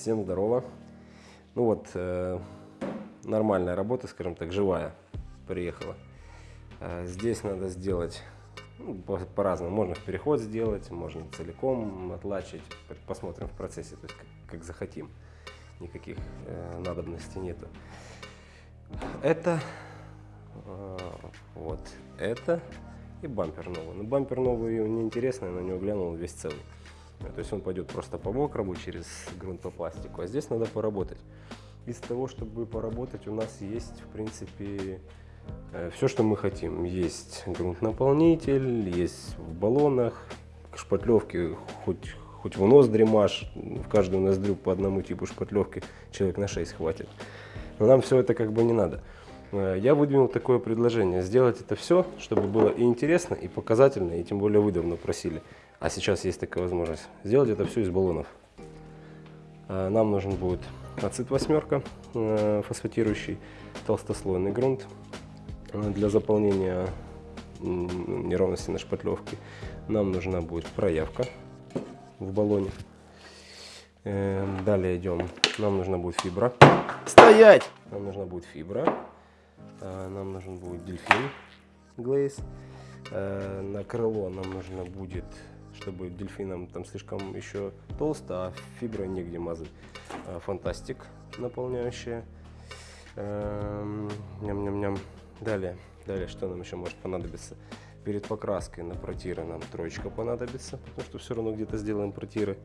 Всем здорово. Ну вот, э, нормальная работа, скажем так, живая приехала. Э, здесь надо сделать ну, по- по-разному. Можно в переход сделать, можно целиком отлачить. Посмотрим в процессе, то есть как, как захотим. Никаких э, надобностей нету. Это, э, вот, это и бампер новый. Но бампер новый не интересный, на него глянул весь целый. Э, То есть он пойдет просто по мокрому через грунт по пластику, а здесь надо поработать. Из того, чтобы поработать, у нас есть, в принципе, все, что мы хотим. Есть грунт-наполнитель, есть в баллонах, шпатлевки, хоть, хоть в ноздри маш, в каждую ноздрю по одному типу шпатлевки человек на 6 хватит. Но нам все это как бы не надо. Э, Я выдвинул такое предложение, сделать это все, чтобы было и интересно, и показательно, и тем более вы давно просили. А сейчас есть такая возможность. Сделать это все из баллонов. Э, Нам нужен будет ацет восьмерка, э, фосфатирующий толстослойный грунт э, для заполнения неровности на шпатлевке. Нам нужна будет проявка в баллоне. Э, Далее идем. Нам нужна будет фибра. Стоять! Нам нужна будет фибра. Нам нужен будет дельфин глейс. На крыло нам нужно будет, чтобы дельфинам там слишком еще толсто, а фиброй негде мазать. Э, Фантастик наполняющая. Эм, Ням-ням-ням. Далее, далее, что нам еще может понадобиться? Перед покраской на протиры нам троечка понадобится, потому что все равно где-то сделаем протиры.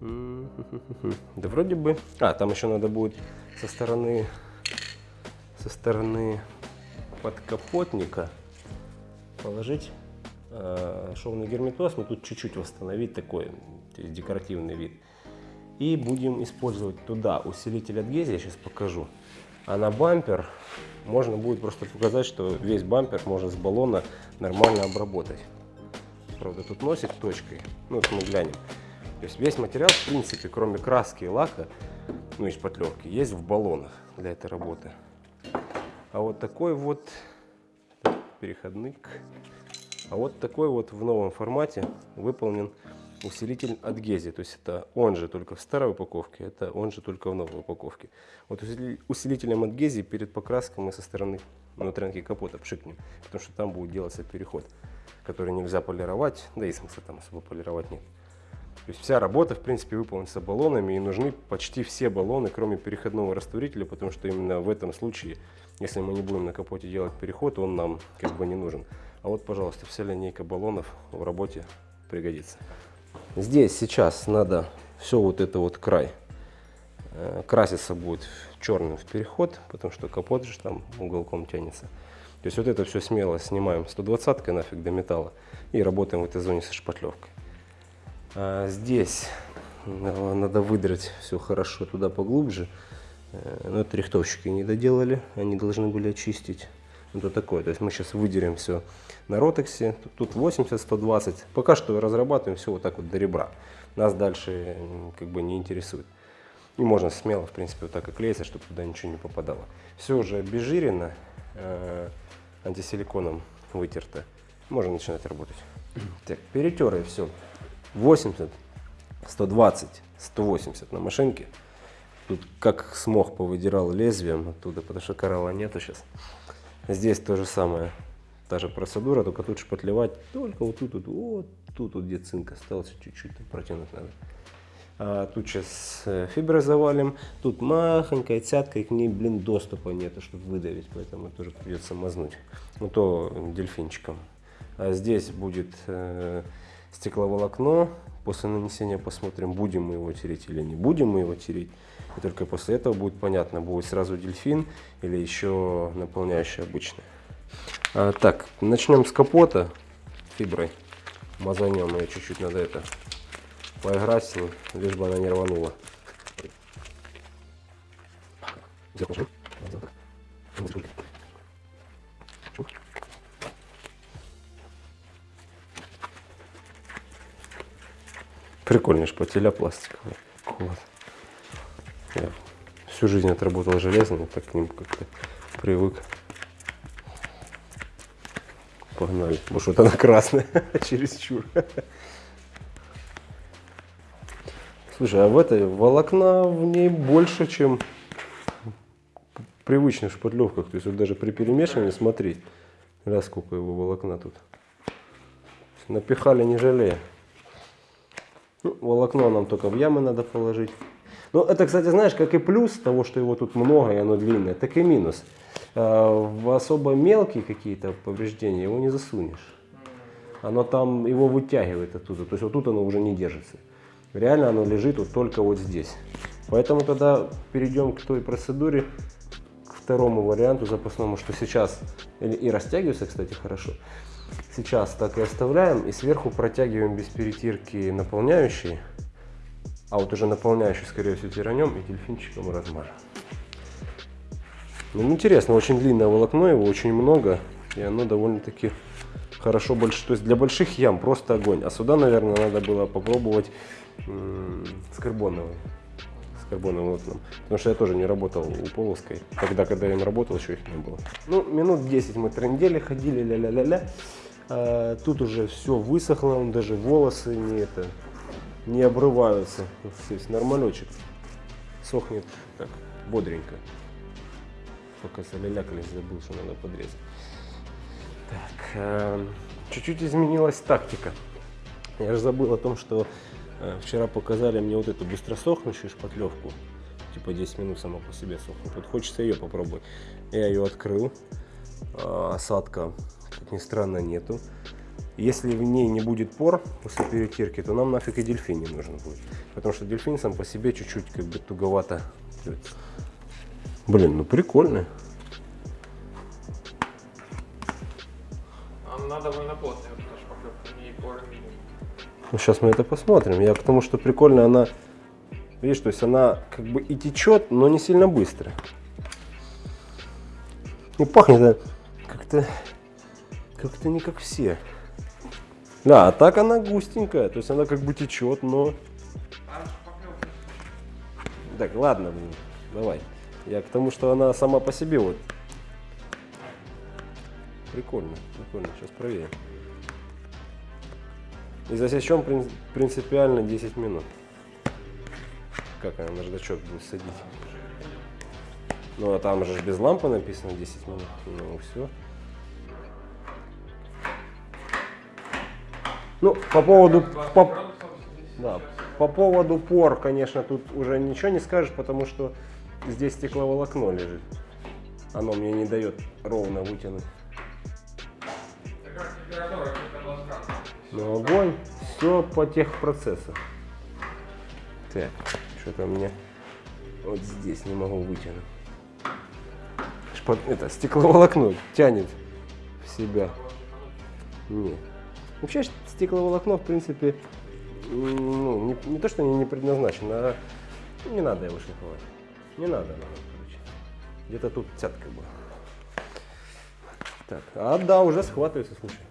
Да вроде бы. А, там еще надо будет со стороны со стороны подкапотника положить шовный герметоз, но тут чуть-чуть восстановить такой декоративный вид. И будем использовать туда усилитель адгезии, я сейчас покажу. А на бампер можно будет просто показать, что весь бампер можно с баллона нормально обработать. Правда, тут носик точкой. Ну, это мы глянем. То есть весь материал, в принципе, кроме краски и лака, ну и шпатлевки, есть в баллонах для этой работы. А вот такой вот переходник. А вот такой вот в новом формате выполнен усилитель адгезии. То есть это он же только в старой упаковке, это он же только в новой упаковке. Вот усили- усилителем адгезии перед покраской мы со стороны внутрянки капота пшикнем, потому что там будет делаться переход, который нельзя полировать, да и смысла там особо полировать нет. То есть вся работа, в принципе, выполнится баллонами, и нужны почти все баллоны, кроме переходного растворителя, потому что именно в этом случае, если мы не будем на капоте делать переход, он нам как бы не нужен. А вот, пожалуйста, вся линейка баллонов в работе пригодится. Здесь сейчас надо все вот это вот край. э, Краситься будет черным в переход, потому что капот же там уголком тянется. То есть вот это все смело снимаем 120 нафиг до металла и работаем в этой зоне со шпатлевкой. А здесь надо выдрать все хорошо туда поглубже. Э, Но это рихтовщики не доделали, они должны были очистить. Ну, то такое. То есть мы сейчас выдерем все на ротексе. Тут, тут 80-120. Пока что разрабатываем все вот так вот до ребра. Нас дальше как бы не интересует. И можно смело, в принципе, вот так и клеиться, чтобы туда ничего не попадало. Все уже обезжирено, э, антисиликоном вытерто. Можно начинать работать. Так, перетерли все. 80, 120, 180 на машинке. Тут как смог повыдирал лезвием оттуда, потому что коралла нету сейчас. Здесь то же самое. Та же процедура, только тут шпатлевать только вот тут, вот, вот тут, вот, где цинк остался, чуть-чуть протянуть надо. А тут сейчас фиброй завалим, тут махонькая цятка, и к ней, блин, доступа нету, чтобы выдавить, поэтому тоже придется мазнуть. Ну то дельфинчиком. А здесь будет э, стекловолокно. После нанесения посмотрим, будем мы его тереть или не будем мы его тереть. И только после этого будет понятно, будет сразу дельфин или еще наполняющий обычный. А, так, начнем с капота фиброй. Мазанем ее чуть-чуть надо это поиграть с ней, лишь бы она не рванула. Прикольные шпателя пластиковые. Вот. Я всю жизнь отработал железными, так к ним как-то привык. Погнали. Может, вот она красная, чересчур. Слушай, а в этой волокна в ней больше, чем привычных шпатлевках. То есть вот даже при перемешивании, смотри, раз сколько его волокна тут. Напихали не жалея. Ну, волокно нам только в ямы надо положить. Но это, кстати, знаешь, как и плюс того, что его тут много и оно длинное, так и минус. А, в особо мелкие какие-то повреждения его не засунешь. Оно там его вытягивает оттуда. То есть вот тут оно уже не держится. Реально оно лежит вот только вот здесь. Поэтому тогда перейдем к той процедуре, к второму варианту запасному, что сейчас и растягивается, кстати, хорошо. Сейчас так и оставляем и сверху протягиваем без перетирки наполняющий, а вот уже наполняющий, скорее всего, тиранем и дельфинчиком размажем. Ну, интересно, очень длинное волокно, его очень много, и оно довольно-таки хорошо больше. То есть для больших ям просто огонь. А сюда, наверное, надо было попробовать с карбоновым. Карбоновым волокном. Потому что я тоже не работал у Половской. Тогда, когда я им работал, еще их не было. Ну, минут 10 мы трендели, ходили, ля-ля-ля-ля. А, тут уже все высохло, он даже волосы не это не обрываются. Здесь нормалечек. Сохнет так, бодренько. Пока солялякались, забыл, что надо подрезать. Так, э, чуть-чуть изменилась тактика. Я же забыл о том, что э, вчера показали мне вот эту быстросохнущую шпатлевку. Типа 10 минут сама по себе сохнет. Вот хочется ее попробовать. Я ее открыл. Э, осадка, как ни странно, нету. Если в ней не будет пор после перетирки, то нам нафиг и дельфин не нужен будет. Потому что дельфин сам по себе чуть-чуть как бы туговато. Блин, ну прикольно. Она довольно плотная, Ну, сейчас мы это посмотрим. Я к тому, что прикольно, она, видишь, то есть она как бы и течет, но не сильно быстро. И пахнет как-то, как-то не как все. Да, а так она густенькая, то есть она как бы течет, но... Так, ладно, блин, давай. Я к тому, что она сама по себе вот. Прикольно, прикольно, сейчас проверим. И засечем прин- принципиально 10 минут. Как она наждачок будет садить? Ну, а там же без лампы написано 10 минут. Ну, все. Ну, по поводу... 20 по- Да, по поводу пор, конечно, тут уже ничего не скажешь, потому что здесь стекловолокно лежит. Оно мне не дает ровно вытянуть. Градусов. Но огонь, все по техпроцессу. Так, что-то мне вот здесь не могу вытянуть. Шпат- это стекловолокно тянет в себя. Нет. Вообще стекловолокно, в принципе, ну, не, не то, что не, не предназначено, а не надо его шлифовать. Не надо нам, короче. Где-то тут цятка была. Так, а да, уже схватывается, слушай.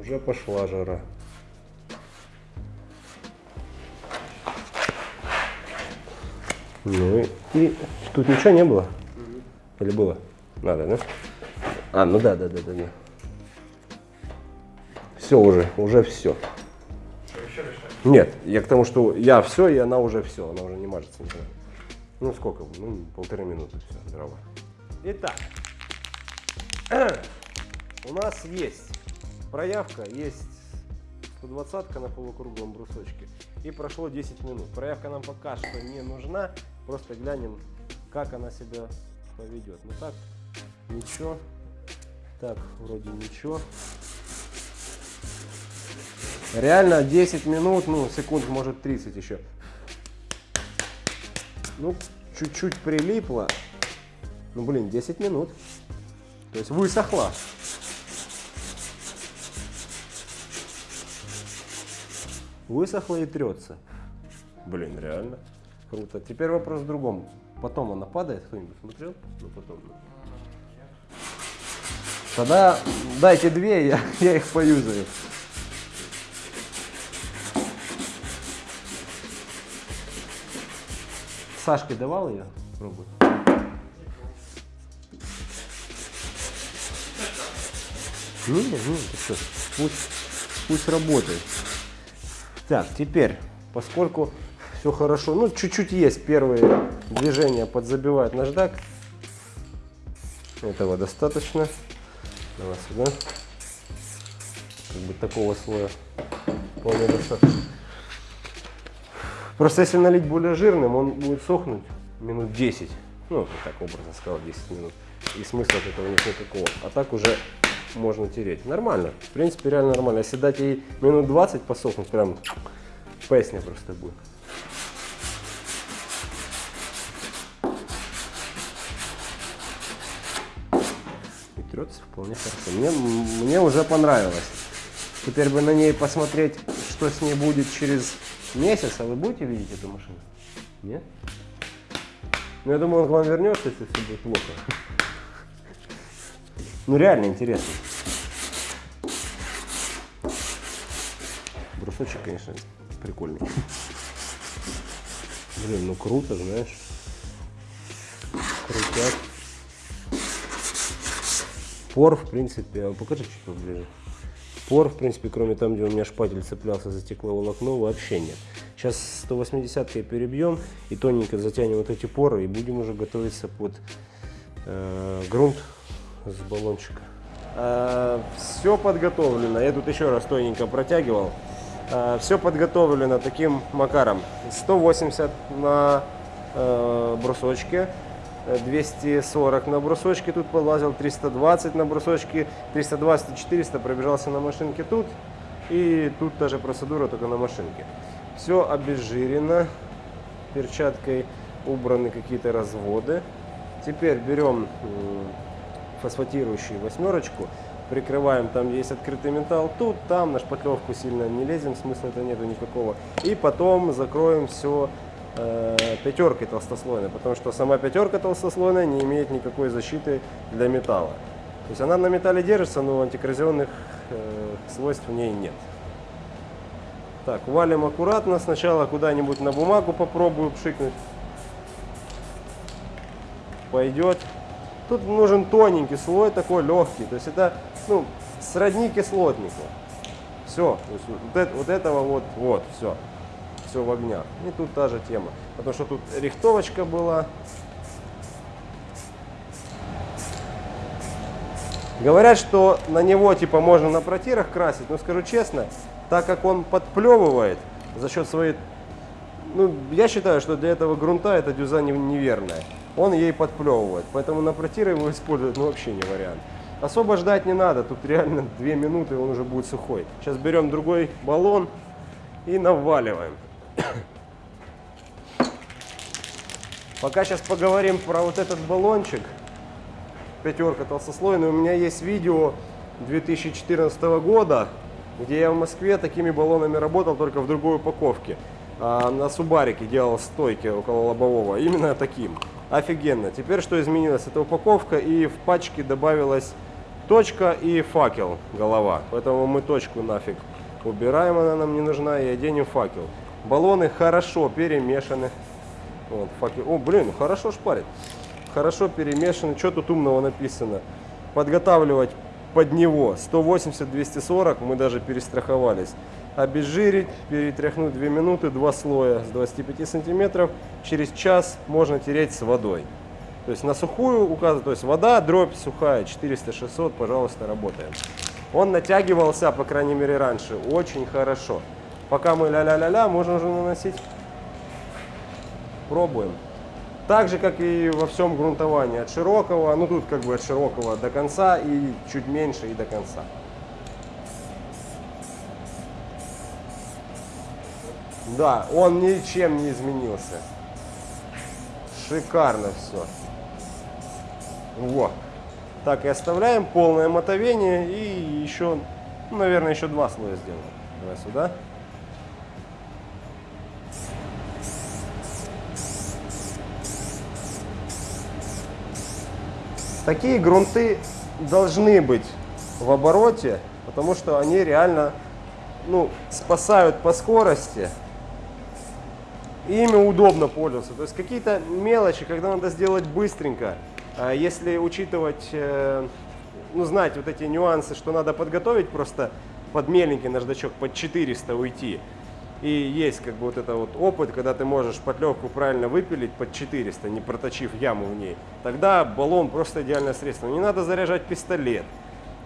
Уже пошла жара. Ну и, и тут ничего не было? Или было? Надо, да? А, ну да, да, да, да, да. Все уже, уже все. Что? Нет, я к тому, что я все, и она уже все, она уже не мажется. ничего. Ну сколько? Ну, полторы минуты, все, дрова. Итак, у нас есть проявка, есть 120 на полукруглом брусочке. И прошло 10 минут. Проявка нам пока что не нужна. Просто глянем, как она себя поведет. Ну так, ничего. Так, вроде ничего. Реально 10 минут, ну, секунд, может 30 еще. Ну, чуть-чуть прилипло. Ну, блин, 10 минут. То есть высохла. Высохла и трется. Блин, реально. Круто. Теперь вопрос в другом. Потом она падает, кто-нибудь смотрел? Ну, потом. ну. Тогда дайте две, я, я их поюзаю. Сашке давал ее? Пробуй. Ну, ну, ты что, пусть, пусть работает. Так, теперь Поскольку все хорошо, ну чуть-чуть есть первые движения подзабивать наждак. Этого достаточно. Давай сюда. Как бы такого слоя вполне достаточно. Просто если налить более жирным, он будет сохнуть минут 10. Ну, так образно сказал, 10 минут. И смысла от этого нет никакого. А так уже можно тереть. Нормально. В принципе, реально нормально. Если дать ей минут 20 посохнуть, прям песня просто будет. И трется вполне хорошо. Мне, мне уже понравилось. Теперь бы на ней посмотреть, что с ней будет через месяц. А вы будете видеть эту машину? Нет? Ну, я думаю, он к вам вернется, если все будет плохо. Ну, реально интересно. Брусочек, конечно, прикольный. Блин, ну круто, знаешь. Крутяк. Пор, в принципе, а покажи чуть поближе. Пор, в принципе, кроме там, где у меня шпатель цеплялся за стекловолокно, вообще нет. Сейчас 180 перебьем и тоненько затянем вот эти поры и будем уже готовиться под э, грунт с баллончика. Э, все подготовлено. Я тут еще раз тоненько протягивал. Э, все подготовлено таким макаром. 180 на э, брусочке. 240 на брусочке тут подлазил, 320 на брусочке, 320 и 400 пробежался на машинке тут. И тут та же процедура, только на машинке. Все обезжирено, перчаткой убраны какие-то разводы. Теперь берем фосфатирующую восьмерочку, прикрываем там, есть открытый металл, тут, там, на шпатлевку сильно не лезем, смысла это нету никакого. И потом закроем все э, пятеркой толстослойной, потому что сама пятерка толстослойная не имеет никакой защиты для металла. То есть она на металле держится, но антикоррозионных э, свойств в ней нет. Так, валим аккуратно. Сначала куда-нибудь на бумагу попробую пшикнуть. Пойдет. Тут нужен тоненький слой, такой легкий. То есть это ну, сродни кислотнику. Все. Вот, это, вот этого вот, вот, все. Все в огнях. И тут та же тема. Потому что тут рихтовочка была. Говорят, что на него типа можно на протирах красить, но скажу честно, так как он подплевывает за счет своей... Ну, я считаю, что для этого грунта эта дюза неверная он ей подплевывает. Поэтому на протиры его использовать ну, вообще не вариант. Особо ждать не надо, тут реально 2 минуты он уже будет сухой. Сейчас берем другой баллон и наваливаем. Пока сейчас поговорим про вот этот баллончик, пятерка толстослойный. У меня есть видео 2014 года, где я в Москве такими баллонами работал, только в другой упаковке. А, на Субарике делал стойки около лобового, именно таким. Офигенно. Теперь что изменилось? Это упаковка и в пачке добавилась точка и факел, голова. Поэтому мы точку нафиг убираем, она нам не нужна, и оденем факел. Баллоны хорошо перемешаны. Вот, факел. О, блин, хорошо шпарит. Хорошо перемешаны. Что тут умного написано? Подготавливать под него 180-240, мы даже перестраховались обезжирить, перетряхнуть 2 минуты, 2 слоя с 25 сантиметров. Через час можно тереть с водой. То есть на сухую указывать, то есть вода, дробь сухая, 400-600, пожалуйста, работаем. Он натягивался, по крайней мере, раньше, очень хорошо. Пока мы ля-ля-ля-ля, можно уже наносить. Пробуем. Так же, как и во всем грунтовании, от широкого, ну тут как бы от широкого до конца и чуть меньше и до конца. Да, он ничем не изменился. Шикарно все. Вот. Так и оставляем полное мотовение и еще, ну, наверное, еще два слоя сделаем. Давай сюда. Такие грунты должны быть в обороте, потому что они реально ну, спасают по скорости ими удобно пользоваться. То есть какие-то мелочи, когда надо сделать быстренько, а если учитывать, э, ну, знать вот эти нюансы, что надо подготовить просто под меленький наждачок, под 400 уйти, И есть как бы вот это вот опыт, когда ты можешь шпатлевку правильно выпилить под 400, не проточив яму в ней. Тогда баллон просто идеальное средство. Не надо заряжать пистолет,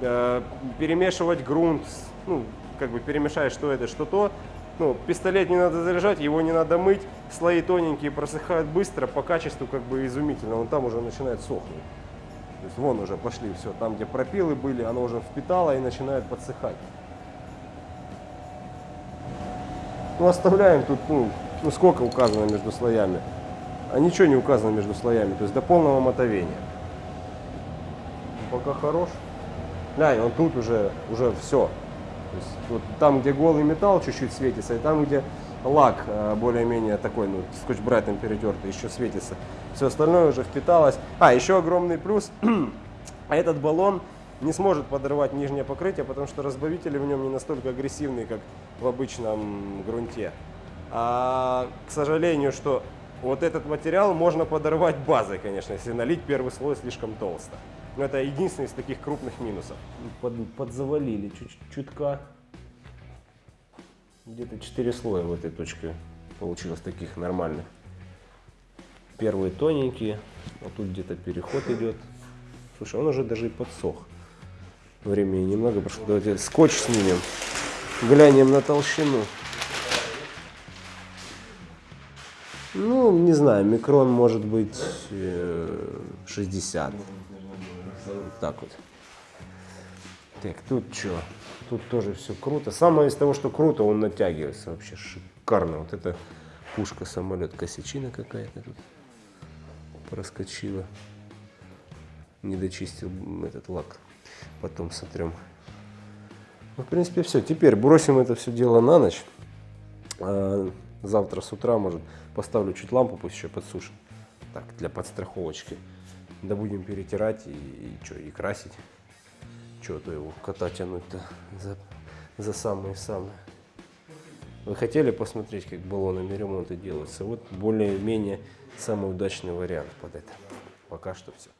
э, перемешивать грунт, ну, как бы перемешать что это, что то. Ну, пистолет не надо заряжать, его не надо мыть, слои тоненькие просыхают быстро, по качеству как бы изумительно, он там уже начинает сохнуть. То есть вон уже пошли все, там где пропилы были, оно уже впитало и начинает подсыхать. Ну, оставляем тут, ну, ну, сколько указано между слоями. А ничего не указано между слоями, то есть до полного мотовения. Пока хорош. Глянь, он тут уже, уже все. То есть вот там, где голый металл чуть-чуть светится, и там, где лак э, более-менее такой, ну, скотч-брайтом перетертый, еще светится. Все остальное уже впиталось. А, еще огромный плюс. этот баллон не сможет подорвать нижнее покрытие, потому что разбавители в нем не настолько агрессивные, как в обычном грунте. А, к сожалению, что вот этот материал можно подорвать базой, конечно, если налить первый слой слишком толсто. Но это единственный из таких крупных минусов. Под, подзавалили чуть чутка. Где-то 4 слоя в этой точке получилось таких нормальных. Первые тоненькие, а тут где-то переход идет. Слушай, он уже даже и подсох. Времени немного прошло. Давайте скотч снимем. Глянем на толщину. Ну, не знаю, микрон может быть э, 60. Так вот. Так, тут что? Тут тоже все круто. Самое из того, что круто, он натягивается вообще шикарно. Вот это пушка, самолет, косячина какая-то тут проскочила. Не дочистил этот лак. Потом сотрем. Ну, в принципе, все. Теперь бросим это все дело на ночь. А завтра с утра, может, поставлю чуть лампу, пусть еще подсушит. Так, для подстраховочки. Да будем перетирать и, и что, и красить. Че то его кота тянуть-то за, за самые-самые. Вы хотели посмотреть, как баллонами ремонты делаются? Вот более-менее самый удачный вариант под это. Пока что все.